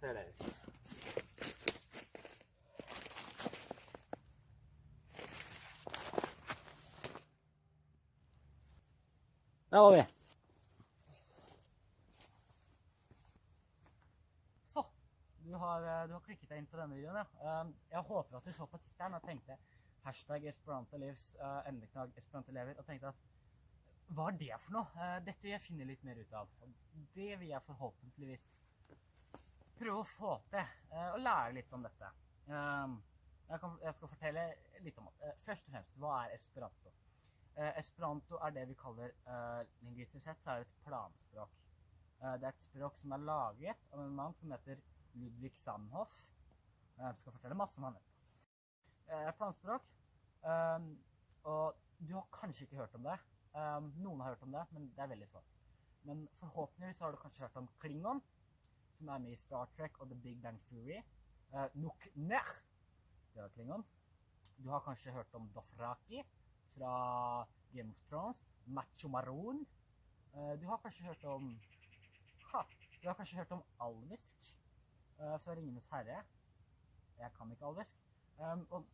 ser det ut. Der var vi. Så. Du har, eh, du har klikket deg inn på denne videoen, ja. Um, Jeg håper at du så på tittelen og tenkte hashtag Esperantelivs, endeknag Esperantelever emneknagg og tenkte at hva er det for noe? Eh, Dette vil jeg finne litt mer ut av. Det vil jeg forhåpentligvis prøve å få til. å Og lære litt om dette. Um, Jeg, kan, jeg skal fortelle litt om det. Eh, Først og fremst, hva er esperanto? Eh, Esperanto er det vi kaller lingvistisk sett, så er det et planspråk. Eh, Det er et språk som er laget av en mann som heter Ludvig Sandhoff. Jeg skal fortelle masse om han etterpå. Eh, Planspråk. Um, og du har kanskje ikke hørt om det. Um, noen har hørt om det, men det er veldig få. Men forhåpentligvis har du kanskje hørt om Klingon, som er med i Star Trek og The Big Bang Fury. Uh, Nuk Nech, det var Klingon. Du har kanskje hørt om Dothraki fra Game of Thrones. Macho Maroon. Uh, du har kanskje hørt om ha, Du har kanskje hørt om alvisk uh, fra Ringenes herre. Jeg kan ikke alvisk. Um, og,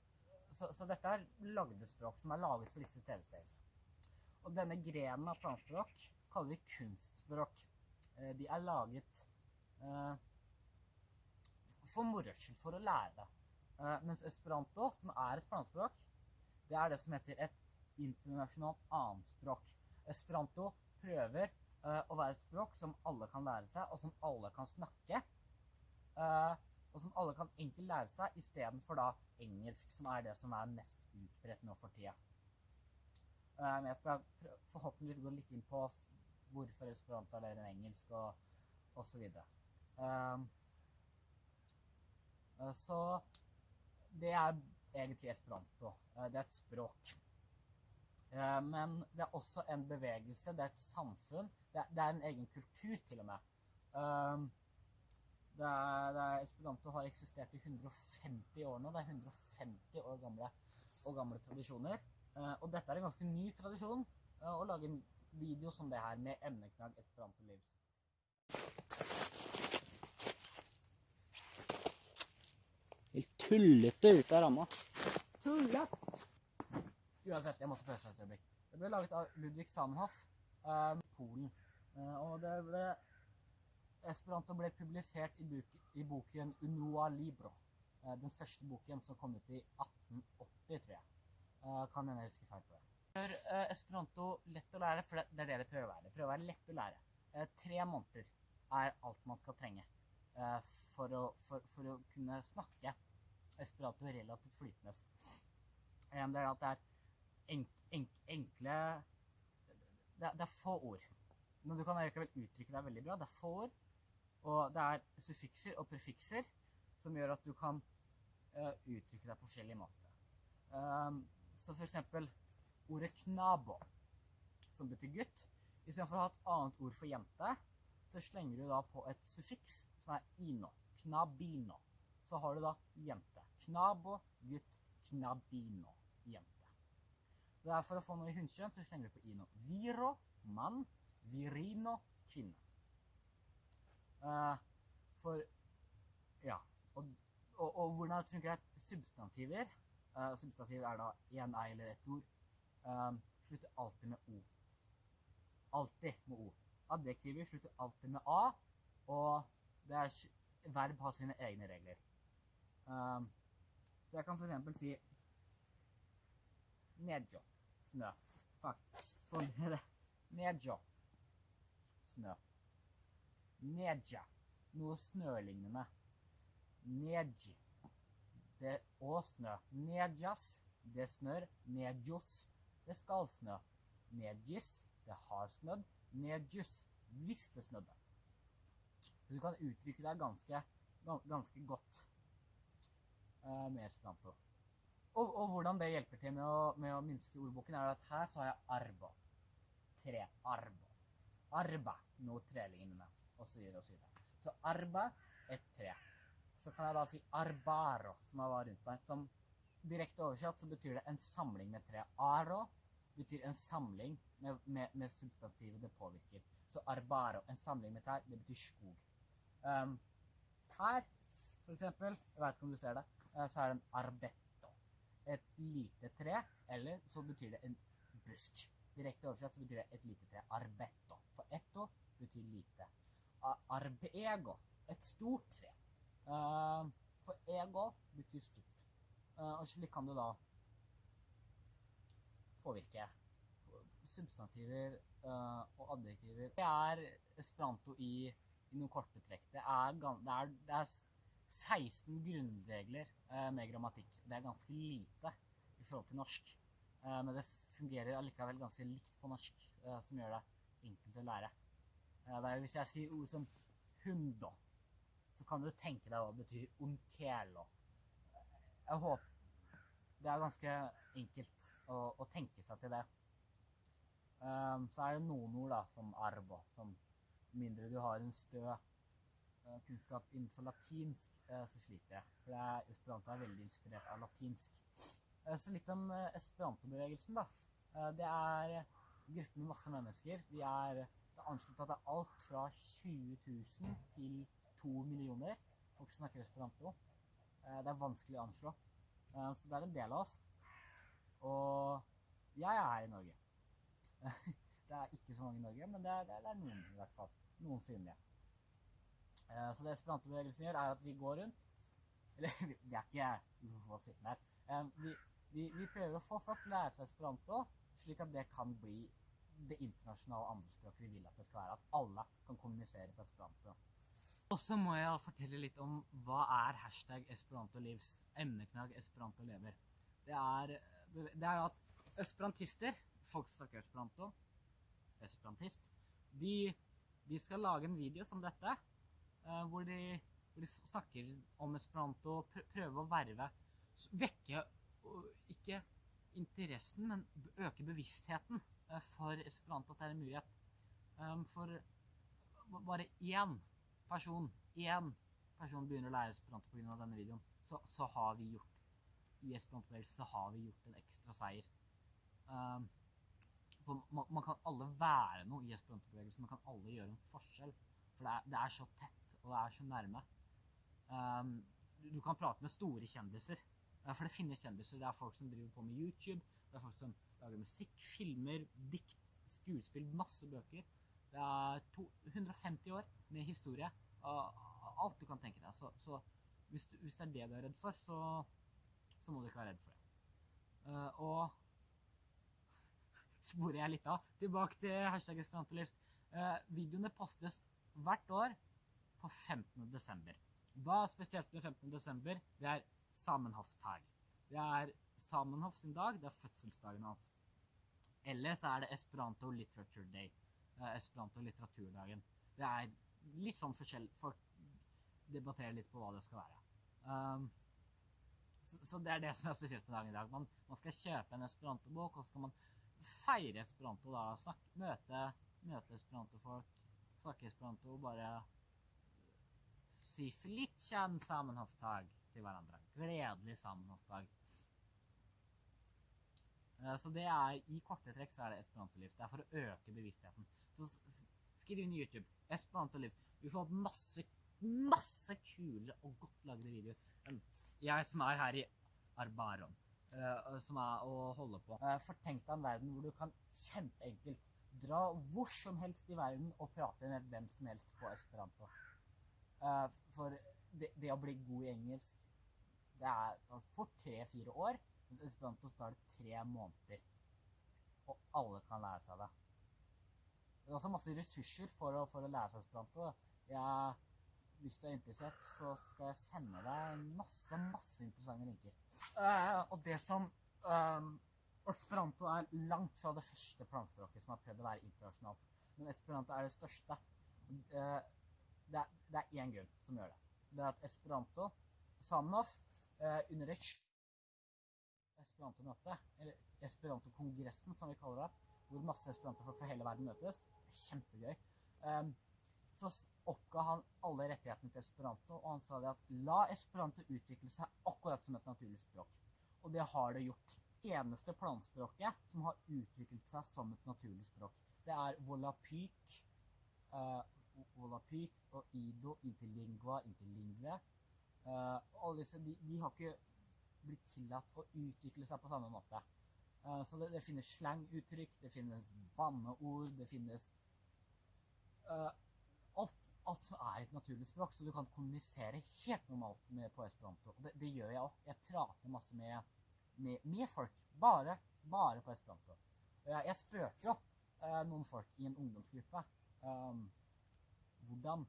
så, så dette er lagde språk som er laget for disse TV-seriene. Og denne grenen av planspråk kaller vi kunstspråk. Eh, De er laget eh, for moro skyld, for å lære det. Eh, Mens esperanto, som er et planspråk, det er det som heter et internasjonalt annetspråk. Esperanto prøver eh, å være et språk som alle kan lære seg, og som alle kan snakke. Eh, og som alle kan enkelt lære seg, istedenfor da engelsk, som er det som er mest utbredt nå for tida. Eh, Men jeg skal forhåpentligvis gå litt inn på hvorfor esperanto er bedre enn engelsk, og, og Um, eh, så det er egentlig esperanto. Eh, Det er et språk. Eh, Men det er også en bevegelse, det er et samfunn. Det er, det er en egen kultur, til og med. Um, det er, det er, esperanto har eksistert i 150 år nå. Det er 150 år gamle, og gamle tradisjoner. Og dette er en ganske ny tradisjon, å lage en video som det her med emneknagg Esperanto Lives. Helt tullete ut av ramma. Tullete! Uansett, jeg måtte pøse et øyeblikk. Det ble laget av Ludvig Samenhoff eh, Polen. Eh, og det ble Esperanto ble publisert i, buk, i boken Unua Libro. Eh, den første boken som kom ut i 1880, tror jeg. Eh, kan hende jeg husker feil på det. Gjør eh, esperanto lett å lære, for det, det er det det prøver å være. Det prøver å være lett å lære. Eh, tre måneder er alt man skal trenge eh, for, å, for, for å kunne snakke esperanto relativt flytende. Eh, det er at det er enk, enk, enkle det, er- det er få ord. Men du kan likevel uttrykke deg veldig bra. Det er få ord. Og det er suffikser og prefikser som gjør at du kan uh, uttrykke deg på forskjellige måter. Um, så for eksempel ordet knabo, som betyr gutt. Istedenfor å ha et annet ord for jente, så slenger du da på et suffiks som er ino. Knabino. Så har du da jente. Knabo, gutt, knabino, jente. Så det er for å få noe i hunnkjønn, så slenger du på ino. Viro, mann. Virino, kvinne. Uh, for Ja. Og, og, og hvordan det funker, er substantiver Uh, Substantiv er da én ei eller ett ord. Uh, slutter alltid med o. Alltid med o. Adjektiver slutter alltid med a, og er, verb har sine egne regler. Eh, så jeg kan for eksempel si Nedjo. Snø. Fuck. Få ned det. Nedjo. Snø. Nedja. Noe snølignende. Nedji. Det og snø. Nedjas. Det snør. Nedjos. Det skal snø. Nedjis. Det har snødd. Nedjus. Hvis det snødde. Så du kan uttrykke deg ganske, ganske godt eh, mer esperanto. Og, og hvordan det hjelper til med å, med å minske ordboken, er at her så har jeg arbo. Tre. Arbo. Arba. Noe trelignende. Og så videre og så videre. Så arba, et tre. Så kan jeg da si arbaro, som jeg var rundt meg. Som direkte oversatt så betyr det en samling med tre. Aro betyr en samling med, med, med substantivet det påvirker. Så arbaro, en samling med trær, det betyr skog. Um, her, for eksempel, jeg vet ikke om du ser det, så er det en arbetto. Et lite tre, eller så betyr det en busk. Direkte oversett så betyr det et lite tre. Arbetto. For etto betyr lite. Arbego, et stort tre. Eh, For ego betyr stort. Eh, Og slik kan du da påvirke substantiver eh, og adjektiver. Det er esperanto i, i noen korte trekk. Det er, det er, det er 16 grunnregler eh, med grammatikk. Det er ganske lite i forhold til norsk. Eh, men det fungerer allikevel ganske likt på norsk, eh, som gjør det enkelt å lære. Hvis jeg sier ord som hundo, så kan du tenke deg hva det betyr 'unkelo'. Jeg håper det er ganske enkelt å, å tenke seg til det. Så er det noen ord da, som arbo, som mindre du har en stø kunnskap innenfor latinsk, eh, så sliter jeg. For er, esperanto er veldig inspirert av latinsk. Eh, så litt om esperantobevegelsen, da. Eh, det er grupper med masse mennesker. De er, det er anslått at det er alt fra 20 000 til 2 millioner folk som snakker esperanto. Eh, det er vanskelig å anslå. Eh, Så det er en del av oss. Og jeg er her i Norge. Det er ikke så mange i Norge, men det er, det er, noen i hvert fall. Noen synlige. Eh, Så det esperantobevegelsen gjør, er at vi går rundt Eller vi er ikke få sittende her. Eh, Vi, vi, vi prøver å få folk til å lære seg esperanto, slik at det kan bli det internasjonale andrespråket vi vil at det skal være. At alle kan kommunisere på esperanto. Og så må jeg fortelle litt om hva er hashtag Esperanto Livs, emneknagg Esperanto lever. Det er, det er at esperantister, folk som snakker esperanto, esperantist, de, de skal lage en video som dette, eh, hvor, de, hvor de snakker om esperanto, prøver prøve å verve, vekke og ikke interessen, men øke bevisstheten eh, for esperanto, at det er en mulighet. Um, for bare én person, én person begynner å lære esperanto pga. denne videoen, så, så har vi gjort i esperantobevegelsen så har vi gjort en ekstra seier. Um, for man, man kan alle være noe i esperantobevegelsen. Man kan alle gjøre en forskjell. For det er, det er så tett, og det er så nærme. Um, du, kan prate med store kjendiser. For det finnes kjendiser. Det er folk som driver på med YouTube. Det er folk som lager musikk, filmer, dikt, skuespill, masse bøker. Det er to, 150 år med historie. alt du kan tenke deg. Så, så hvis, du, hvis det er det du er redd for, så, så må du ikke være redd for det. Uh, og sporer jeg litt av. Tilbake til hashtag Esperantolivs. Uh, videoene postes hvert år på 15. desember. Hva er spesielt med 15. desember? Det er Samenhof-tag. Det er Samenhof sin dag, det er fødselsdagen hans. Eller så er det Esperanto Literature Day. Esperanto litteraturdagen. Det er litt sånn forskjell. Folk debatterer litt på hva det skal være. Um, så, så det er det som er spesielt med dagen i dag. Man, man skal kjøpe en esperantobok, og så skal man feire esperanto da. Snakke, møte, møte esperantofolk, snakke esperanto, bare si Felicia Samenhoftag til hverandre. Gledelig Samenhoftag. Eh, Så det er, I korte trekk så er det esperantoliv. Det er for å øke bevisstheten. Så skriv inn i YouTube. Esperantoliv. Du får masse, masse kule og godt lagde videoer. Jeg som er her i Arbaron, eh, som er å holde på. Eh, for tenk deg en verden hvor du kan kjempeenkelt dra hvor som helst i verden og prate med hvem som helst på esperanto. Eh, for det, det å bli god i engelsk, det er fort tre-fire år. Mens esperanto tar det tre måneder. Og alle kan lære seg det. Det er også masse ressurser for å, for å lære seg esperanto. Jeg, hvis du er interessert, så skal jeg sende deg masse, masse interessante linker. Uh, og det som ehm, Esperanto er langt fra det første planspråket som har prøvd å være internasjonalt. Men esperanto er det største. Eh, det, er, det én grunn som gjør det. Det er at esperanto Samenhof eh, under et esperanto-møte, eller esperanto-kongressen som vi kaller det, hvor masse esperantofolk fra hele verden møtes, er kjempegøy, eh, så oppga han alle rettighetene til esperanto, og han sa det at la esperanto utvikle seg akkurat som et naturlig språk. Og det har det gjort. Eneste planspråket som har utviklet seg som et naturlig språk, det er volapyk, uh, Volapyk og Ido, Interlingua, Interlingue. Uh, alle disse de, de har ikke blitt tillatt å utvikle seg på samme måte. Uh, så det, det finnes slanguttrykk, det finnes banneord, det finnes uh, alt, alt som er et naturlig språk, så du kan kommunisere helt normalt med, på esperanto. Og det, det gjør jeg òg. Jeg prater masse med, med, med, folk, bare, bare på esperanto. Jeg, jeg spurte jo noen folk i en ungdomsgruppe um, hvordan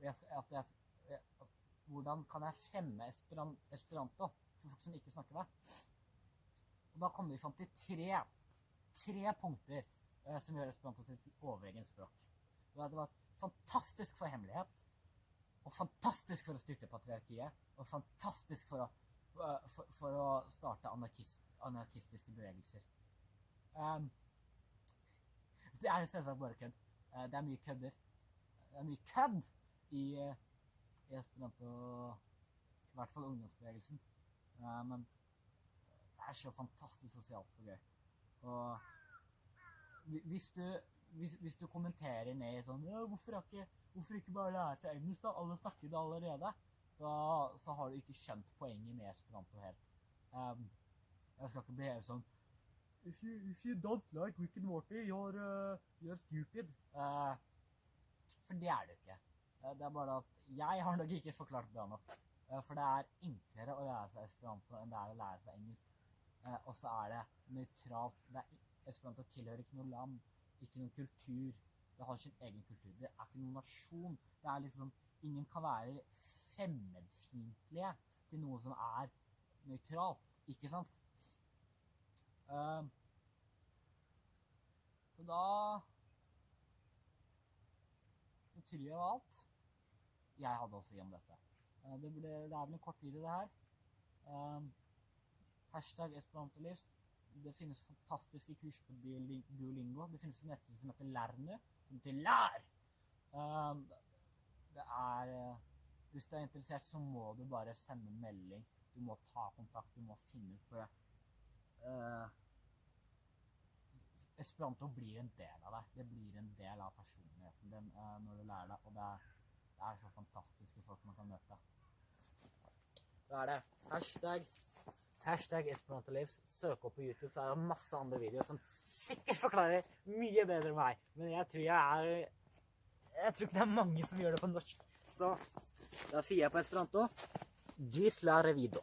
jeg, at jeg, hvordan kan jeg fremme esperanto for folk som ikke snakker det? Og da kom vi fram til tre, tre punkter eh, som gjør esperanto til et overegent språk. Det var fantastisk for hemmelighet, og fantastisk for å styrte patriarkiet, og fantastisk for å, uh, for, for å starte anarkist, anarkistiske bevegelser. Um, det er selvsagt bare kødd. Uh, det er mye kødder. Det er mye kødd i i esperanto, i hvert fall ungdomsbevegelsen. Uh, men det er så fantastisk sosialt og gøy. Og hvis du, hvis, hvis du kommenterer ned i sånn ja, hvorfor, ikke, hvorfor, ikke, bare lære seg engelsk, da? Alle snakker det allerede. Så, så, har du ikke skjønt poenget med esperanto helt. Um, jeg skal ikke beheve sånn if you, if you don't like Rick and Morty, you're, uh, you're stupid. Uh, for det er det ikke. Uh, det er bare at jeg har nok ikke forklart bra nok. Uh, for det er enklere å lære seg esperanto enn det er å lære seg engelsk. Uh, og så er det nøytralt. Det er, esperanto tilhører ikke noe land, ikke noen kultur. Det har sin egen kultur. Det er ikke noen nasjon. Det er liksom Ingen kan være fremmedfiendtlige til noe som er nøytralt. Ikke sant? Så da Det og alt jeg hadde å si om dette. Uh, det, ble, det, er vel en kort video, det her. Um, hashtag Esperantolivs. Det finnes fantastiske kurs på Duolingo. Det finnes en nettside som heter Lernu, som betyr lær! Um, det er Hvis du er interessert, så må du bare sende en melding. Du må ta kontakt, du må finne ut for uh, Esperanto blir en del av deg. Det blir en del av personligheten din uh, når du lærer det. Og det er, det er, så fantastiske folk man kan møte. Da er det hashtag, hashtag Esperantolives. Søk opp på YouTube, så er det masse andre videoer som sikkert forklarer mye bedre enn meg. Men jeg tror jeg er Jeg tror ikke det er mange som gjør det på norsk. Så da sier jeg på esperanto Gis la revido.